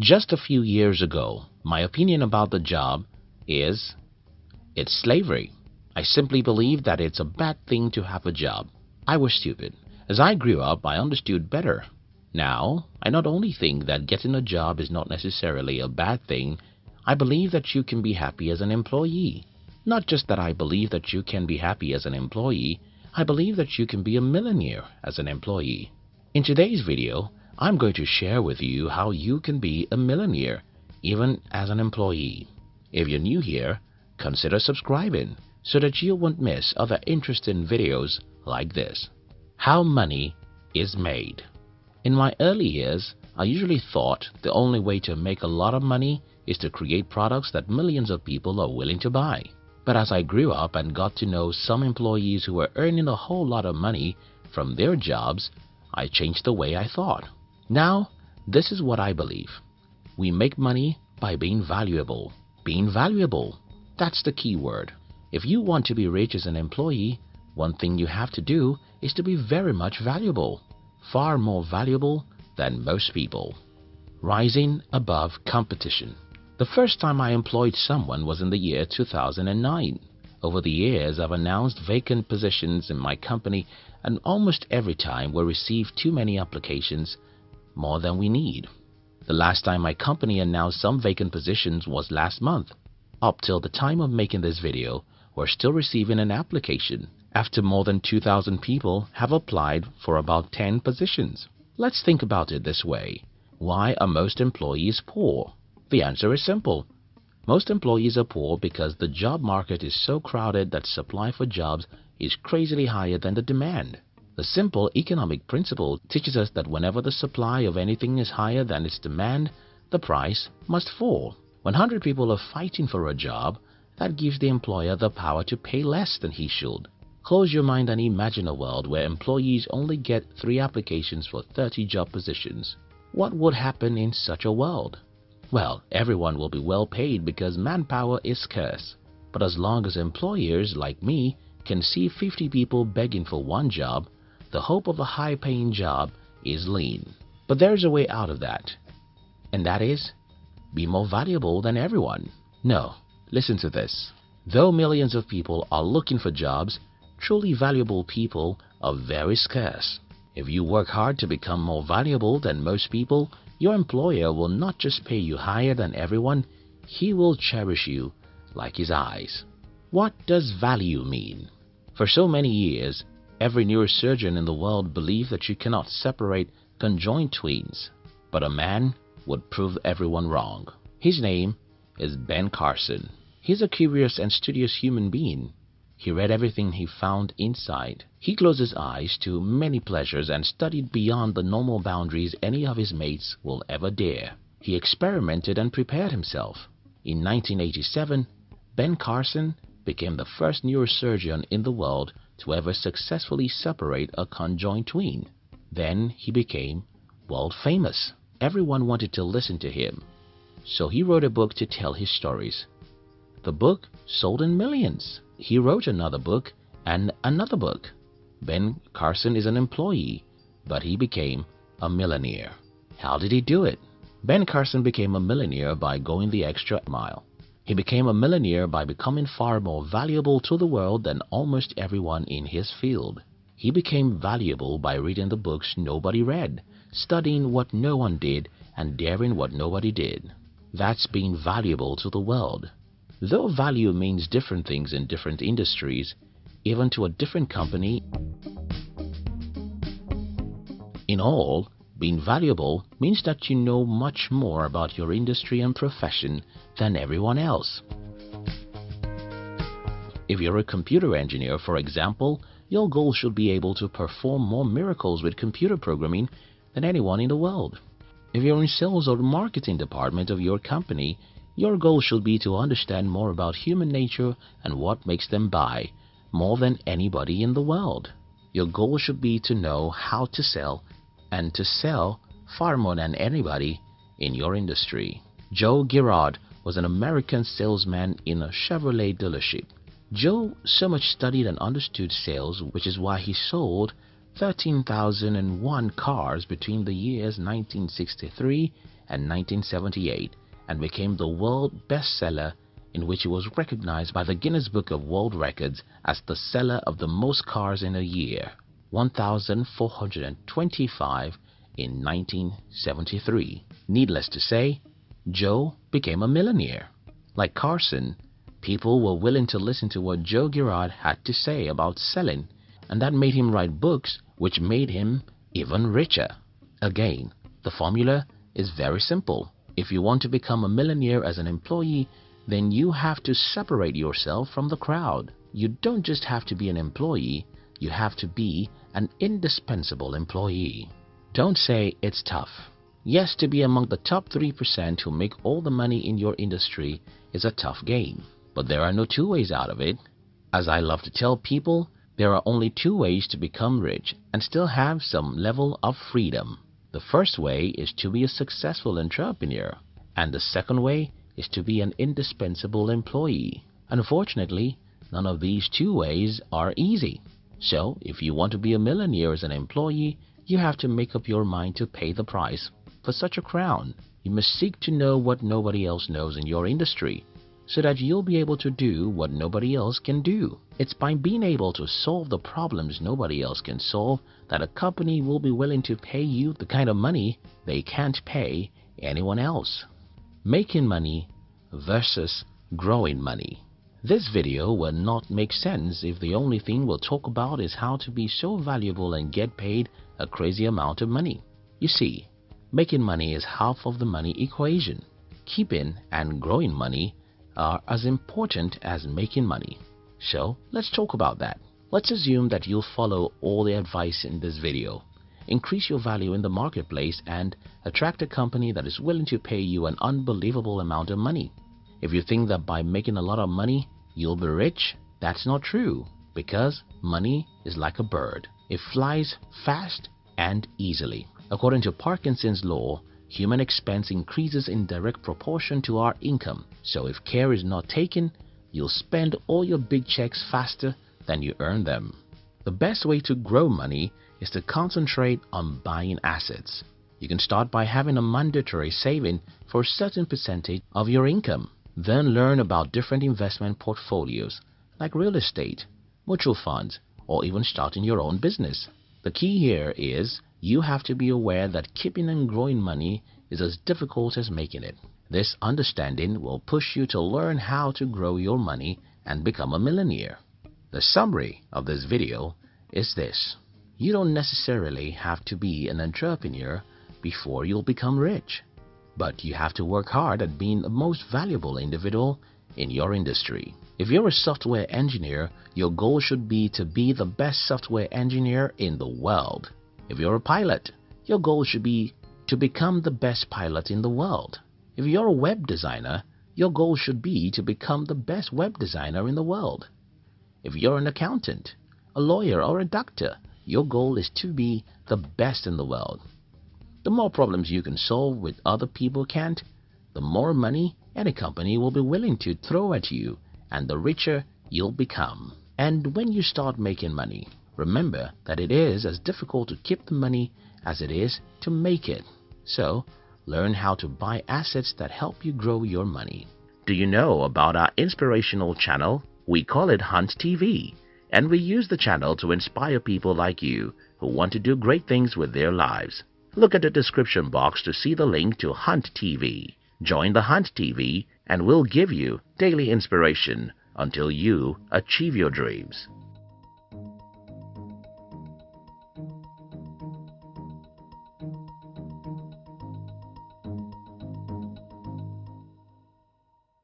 Just a few years ago, my opinion about the job is it's slavery. I simply believe that it's a bad thing to have a job. I was stupid. As I grew up, I understood better. Now, I not only think that getting a job is not necessarily a bad thing, I believe that you can be happy as an employee. Not just that I believe that you can be happy as an employee, I believe that you can be a millionaire as an employee. In today's video, I'm going to share with you how you can be a millionaire even as an employee. If you're new here, consider subscribing so that you won't miss other interesting videos like this. How money is made. In my early years, I usually thought the only way to make a lot of money is to create products that millions of people are willing to buy. But as I grew up and got to know some employees who were earning a whole lot of money from their jobs, I changed the way I thought. Now, this is what I believe. We make money by being valuable. Being valuable. That's the key word. If you want to be rich as an employee, one thing you have to do is to be very much valuable. Far more valuable than most people. Rising above competition. The first time I employed someone was in the year 2009. Over the years, I've announced vacant positions in my company and almost every time we receive too many applications, more than we need. The last time my company announced some vacant positions was last month. Up till the time of making this video, we're still receiving an application after more than 2,000 people have applied for about 10 positions. Let's think about it this way. Why are most employees poor? The answer is simple. Most employees are poor because the job market is so crowded that supply for jobs is crazily higher than the demand. The simple economic principle teaches us that whenever the supply of anything is higher than its demand, the price must fall. When 100 people are fighting for a job, that gives the employer the power to pay less than he should. Close your mind and imagine a world where employees only get 3 applications for 30 job positions. What would happen in such a world? Well, everyone will be well paid because manpower is scarce. But as long as employers like me can see 50 people begging for one job, the hope of a high-paying job is lean. But there's a way out of that. And that is, be more valuable than everyone. No, listen to this. Though millions of people are looking for jobs, truly valuable people are very scarce. If you work hard to become more valuable than most people, your employer will not just pay you higher than everyone, he will cherish you like his eyes. What does value mean? For so many years, every neurosurgeon in the world believed that you cannot separate conjoined twins, but a man would prove everyone wrong. His name is Ben Carson. He's a curious and studious human being. He read everything he found inside. He closed his eyes to many pleasures and studied beyond the normal boundaries any of his mates will ever dare. He experimented and prepared himself. In 1987, Ben Carson became the first neurosurgeon in the world to ever successfully separate a conjoined twin. Then he became world famous. Everyone wanted to listen to him. So he wrote a book to tell his stories. The book sold in millions. He wrote another book and another book. Ben Carson is an employee, but he became a millionaire. How did he do it? Ben Carson became a millionaire by going the extra mile. He became a millionaire by becoming far more valuable to the world than almost everyone in his field. He became valuable by reading the books nobody read, studying what no one did, and daring what nobody did. That's being valuable to the world. Though value means different things in different industries, even to a different company, in all, being valuable means that you know much more about your industry and profession than everyone else. If you're a computer engineer, for example, your goal should be able to perform more miracles with computer programming than anyone in the world. If you're in sales or marketing department of your company, your goal should be to understand more about human nature and what makes them buy more than anybody in the world. Your goal should be to know how to sell and to sell far more than anybody in your industry. Joe Girard was an American salesman in a Chevrolet dealership. Joe so much studied and understood sales, which is why he sold 13,001 cars between the years 1963 and 1978 and became the world bestseller in which he was recognized by the Guinness Book of World Records as the seller of the most cars in a year, 1,425 in 1973. Needless to say, Joe became a millionaire. Like Carson, people were willing to listen to what Joe Girard had to say about selling, and that made him write books which made him even richer. Again, the formula is very simple. If you want to become a millionaire as an employee, then you have to separate yourself from the crowd. You don't just have to be an employee, you have to be an indispensable employee. Don't say it's tough. Yes, to be among the top 3% who make all the money in your industry is a tough game. But there are no two ways out of it. As I love to tell people, there are only two ways to become rich and still have some level of freedom. The first way is to be a successful entrepreneur, and the second way is to be an indispensable employee. Unfortunately, none of these two ways are easy. So, if you want to be a millionaire as an employee, you have to make up your mind to pay the price for such a crown. You must seek to know what nobody else knows in your industry so that you'll be able to do what nobody else can do. It's by being able to solve the problems nobody else can solve that a company will be willing to pay you the kind of money they can't pay anyone else. Making money versus growing money. This video will not make sense if the only thing we'll talk about is how to be so valuable and get paid a crazy amount of money. You see, making money is half of the money equation. Keeping and growing money are as important as making money. So let's talk about that. Let's assume that you'll follow all the advice in this video. Increase your value in the marketplace and attract a company that is willing to pay you an unbelievable amount of money. If you think that by making a lot of money, you'll be rich, that's not true because money is like a bird. It flies fast and easily. According to Parkinson's law, human expense increases in direct proportion to our income. So if care is not taken, you'll spend all your big checks faster than you earn them. The best way to grow money is to concentrate on buying assets. You can start by having a mandatory saving for a certain percentage of your income. Then learn about different investment portfolios like real estate, mutual funds, or even starting your own business. The key here is you have to be aware that keeping and growing money is as difficult as making it. This understanding will push you to learn how to grow your money and become a millionaire. The summary of this video is this. You don't necessarily have to be an entrepreneur before you'll become rich, but you have to work hard at being the most valuable individual in your industry. If you're a software engineer, your goal should be to be the best software engineer in the world. If you're a pilot, your goal should be to become the best pilot in the world. If you're a web designer, your goal should be to become the best web designer in the world. If you're an accountant, a lawyer, or a doctor, your goal is to be the best in the world. The more problems you can solve with other people can't, the more money any company will be willing to throw at you and the richer you'll become. And when you start making money, Remember that it is as difficult to keep the money as it is to make it. So, learn how to buy assets that help you grow your money. Do you know about our inspirational channel? We call it Hunt TV, and we use the channel to inspire people like you who want to do great things with their lives. Look at the description box to see the link to Hunt TV. Join the Hunt TV and we'll give you daily inspiration until you achieve your dreams.